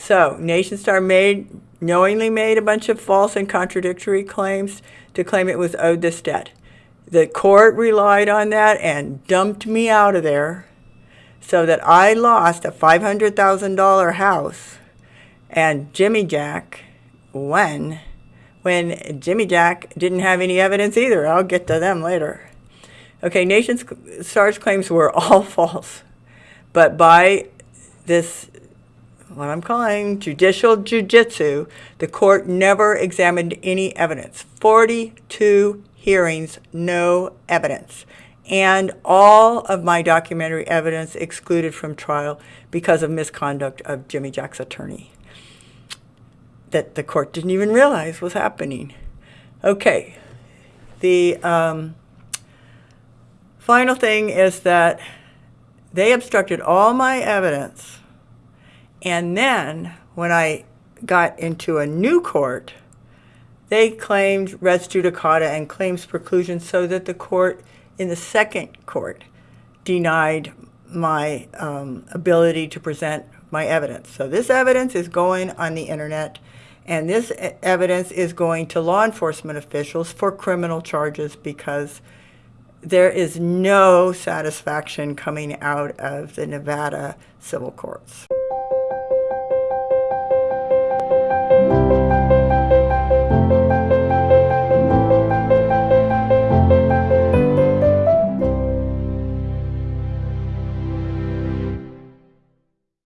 So Nationstar made knowingly made a bunch of false and contradictory claims to claim it was owed this debt. The court relied on that and dumped me out of there so that I lost a $500,000 house and Jimmy Jack when when Jimmy Jack didn't have any evidence either. I'll get to them later. Okay, Nation Star's claims were all false. But by this what I'm calling judicial jujitsu, the court never examined any evidence. 42 hearings, no evidence. And all of my documentary evidence excluded from trial because of misconduct of Jimmy Jack's attorney that the court didn't even realize was happening. Okay, the um, final thing is that they obstructed all my evidence and then when I got into a new court, they claimed res judicata and claims preclusion so that the court in the second court denied my um, ability to present my evidence. So this evidence is going on the internet and this evidence is going to law enforcement officials for criminal charges because there is no satisfaction coming out of the Nevada civil courts.